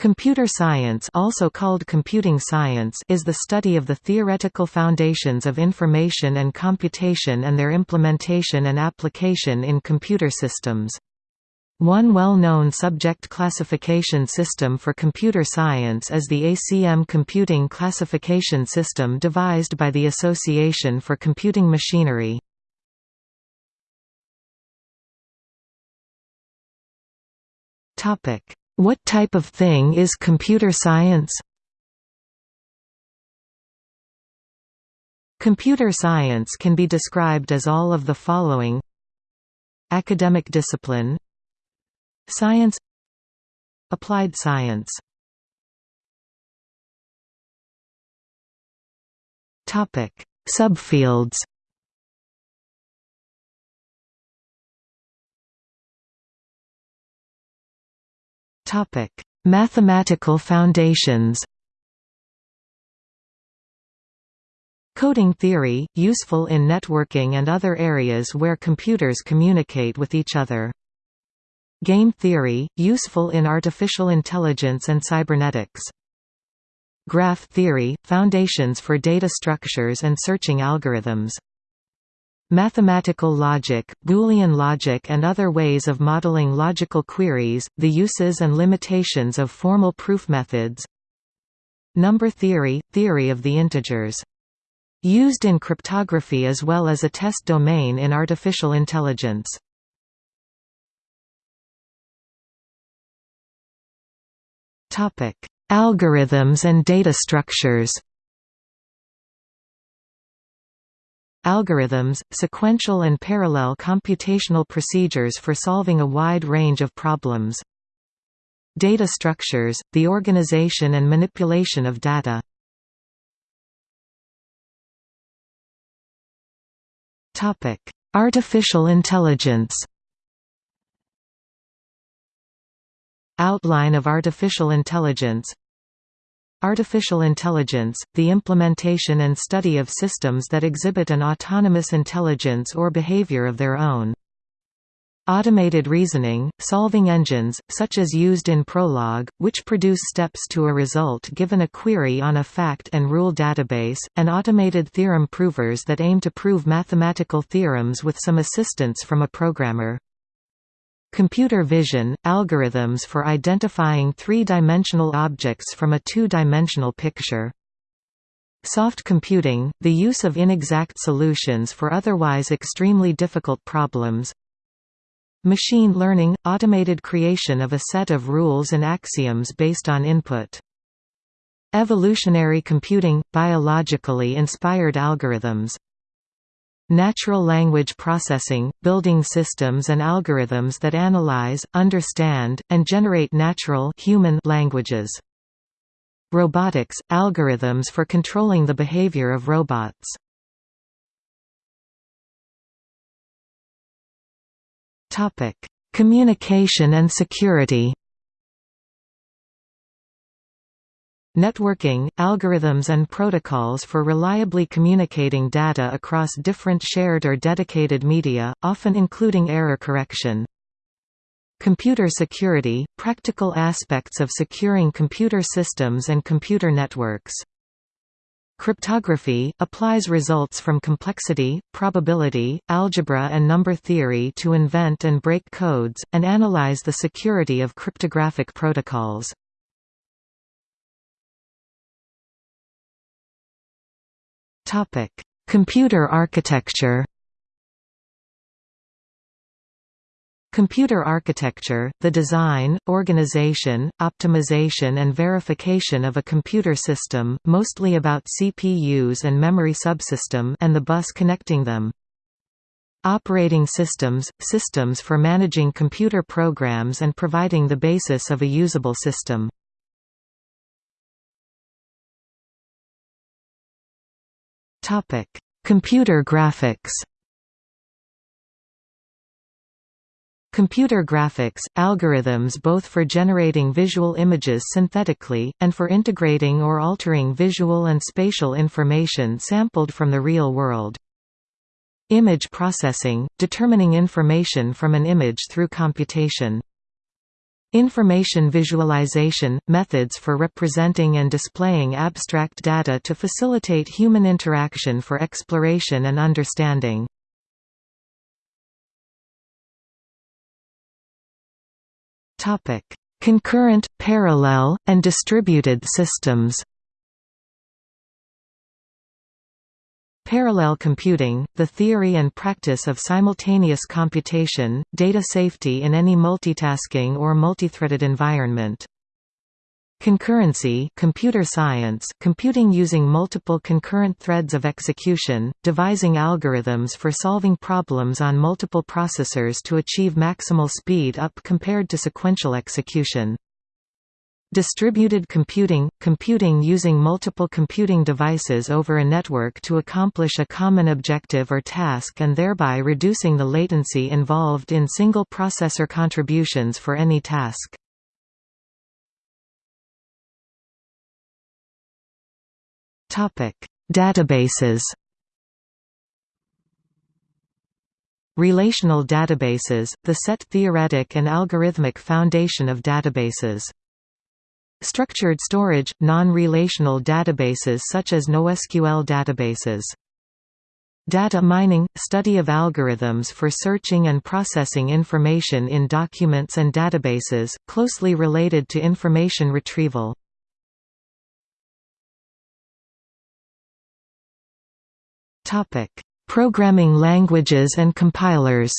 Computer science also called computing science is the study of the theoretical foundations of information and computation and their implementation and application in computer systems. One well-known subject classification system for computer science is the ACM Computing Classification System devised by the Association for Computing Machinery. Topic what type of thing is computer science? Computer science can be described as all of the following. Academic discipline. Science. Applied science. Subfields Topic: Mathematical foundations. Coding theory, useful in networking and other areas where computers communicate with each other. Game theory, useful in artificial intelligence and cybernetics. Graph theory, foundations for data structures and searching algorithms. Mathematical logic, Boolean logic and other ways of modeling logical queries, the uses and limitations of formal proof methods Number theory – theory of the integers. Used in cryptography as well as a test domain in artificial intelligence. Algorithms and data structures Algorithms, sequential and parallel computational procedures for solving a wide range of problems. Data structures, the organization and manipulation of data. Artificial intelligence Outline of artificial intelligence Artificial intelligence, the implementation and study of systems that exhibit an autonomous intelligence or behavior of their own. Automated reasoning, solving engines, such as used in Prolog, which produce steps to a result given a query on a fact and rule database, and automated theorem provers that aim to prove mathematical theorems with some assistance from a programmer. Computer vision – algorithms for identifying three-dimensional objects from a two-dimensional picture. Soft computing – the use of inexact solutions for otherwise extremely difficult problems. Machine learning – automated creation of a set of rules and axioms based on input. Evolutionary computing – biologically inspired algorithms Natural language processing, building systems and algorithms that analyze, understand, and generate natural human languages. Robotics – algorithms for controlling the behavior of robots. Communication and security Networking, algorithms and protocols for reliably communicating data across different shared or dedicated media, often including error correction. Computer security, practical aspects of securing computer systems and computer networks. Cryptography, applies results from complexity, probability, algebra and number theory to invent and break codes, and analyze the security of cryptographic protocols. Computer architecture. Computer architecture, the design, organization, optimization and verification of a computer system, mostly about CPUs and memory subsystem and the bus connecting them. Operating systems – systems for managing computer programs and providing the basis of a usable system. Topic: Computer graphics. Computer graphics – algorithms both for generating visual images synthetically, and for integrating or altering visual and spatial information sampled from the real world. Image processing – determining information from an image through computation. Information visualization – methods for representing and displaying abstract data to facilitate human interaction for exploration and understanding. Concurrent, parallel, and distributed systems Parallel computing, the theory and practice of simultaneous computation, data safety in any multitasking or multithreaded environment. Concurrency computer science computing using multiple concurrent threads of execution, devising algorithms for solving problems on multiple processors to achieve maximal speed up compared to sequential execution. Distributed computing – computing using multiple computing devices over a network to accomplish a common objective or task and thereby reducing the latency involved in single processor contributions for any task. Databases Relational databases, the set theoretic and algorithmic foundation of databases Structured storage – non-relational databases such as NoSQL databases. Data mining – study of algorithms for searching and processing information in documents and databases, closely related to information retrieval. Programming languages and compilers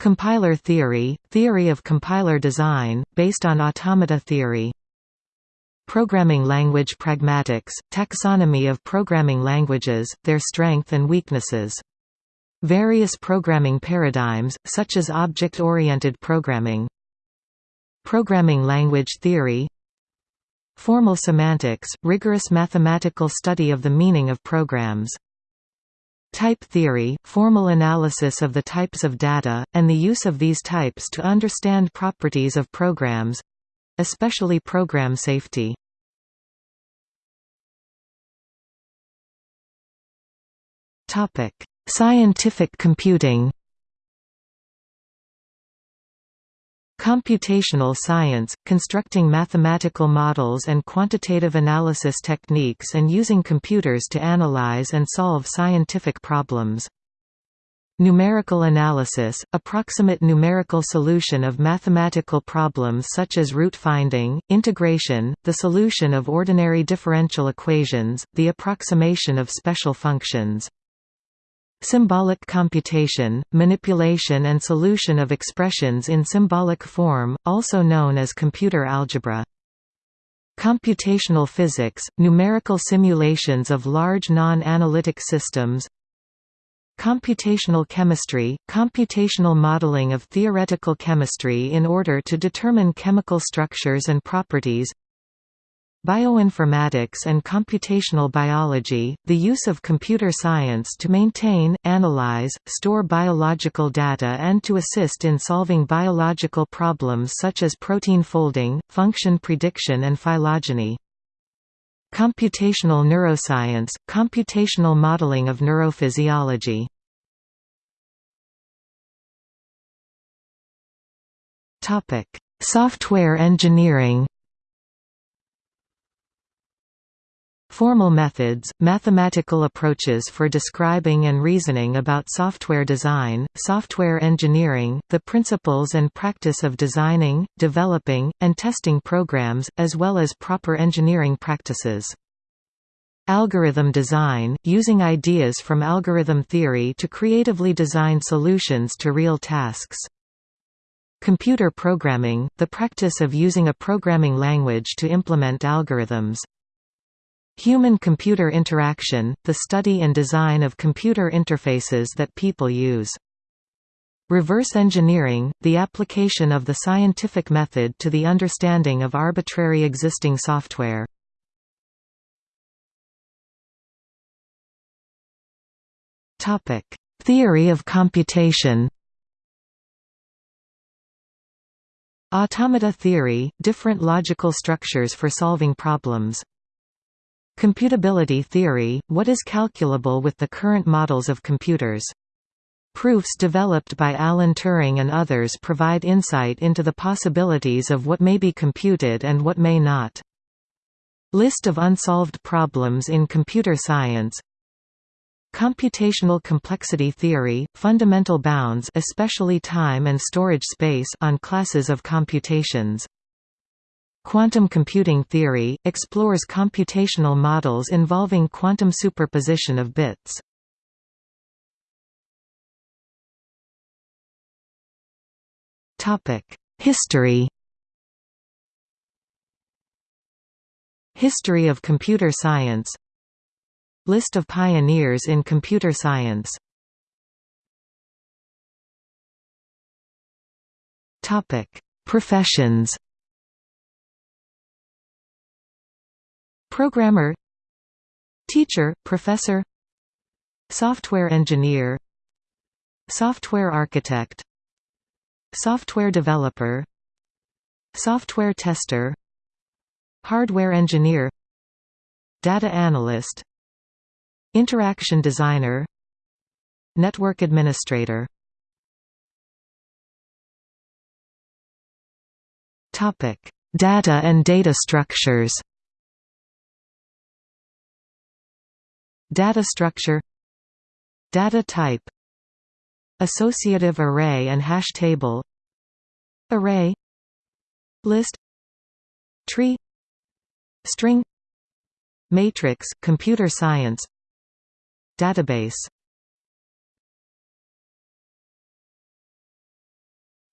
Compiler theory – theory of compiler design, based on automata theory. Programming language pragmatics – taxonomy of programming languages, their strength and weaknesses. Various programming paradigms, such as object-oriented programming. Programming language theory. Formal semantics – rigorous mathematical study of the meaning of programs Type theory, formal analysis of the types of data, and the use of these types to understand properties of programs—especially program safety. Scientific computing Computational science, constructing mathematical models and quantitative analysis techniques and using computers to analyze and solve scientific problems. Numerical analysis, approximate numerical solution of mathematical problems such as root finding, integration, the solution of ordinary differential equations, the approximation of special functions. Symbolic computation, manipulation and solution of expressions in symbolic form, also known as computer algebra. Computational physics, numerical simulations of large non-analytic systems Computational chemistry, computational modeling of theoretical chemistry in order to determine chemical structures and properties Bioinformatics and computational biology, the use of computer science to maintain, analyze, store biological data and to assist in solving biological problems such as protein folding, function prediction and phylogeny. Computational neuroscience, computational modeling of neurophysiology. Software engineering Formal methods, mathematical approaches for describing and reasoning about software design, software engineering, the principles and practice of designing, developing, and testing programs, as well as proper engineering practices. Algorithm design, using ideas from algorithm theory to creatively design solutions to real tasks. Computer programming, the practice of using a programming language to implement algorithms. Human-computer interaction, the study and design of computer interfaces that people use. Reverse engineering, the application of the scientific method to the understanding of arbitrary existing software. Theory of computation Automata theory, different logical structures for solving problems Computability theory – What is calculable with the current models of computers? Proofs developed by Alan Turing and others provide insight into the possibilities of what may be computed and what may not. List of unsolved problems in computer science Computational complexity theory, fundamental bounds especially time and storage space on classes of computations. Quantum computing theory, explores computational models involving quantum superposition of bits. History. History of computer science. List of pioneers in computer science. Professions Programmer Teacher, professor Software engineer Software architect Software developer Software tester Hardware engineer Data analyst Interaction designer Network administrator. Data and data structures Data structure Data type Associative array and hash table Array List Tree String Matrix computer science Database.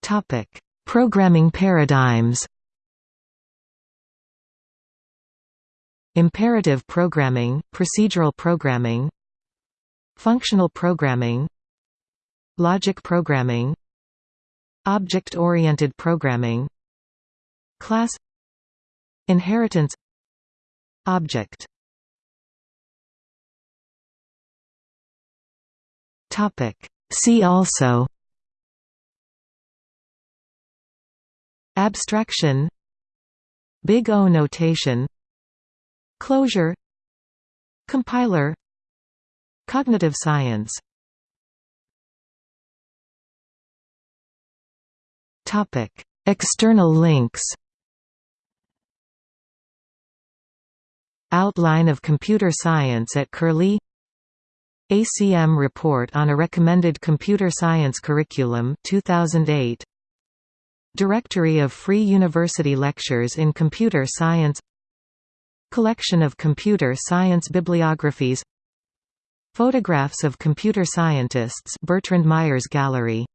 Topic Programming paradigms Imperative programming, procedural programming Functional programming Logic programming Object-oriented programming Class Inheritance Object. See also Abstraction Big O notation Closure. Compiler. Cognitive science. External links. Outline of computer science at Curlie. ACM Report on a Recommended Computer Science Curriculum 2008 Directory of Free University Lectures in Computer Science Collection of computer science bibliographies. Photographs of computer scientists Bertrand Meyer's Gallery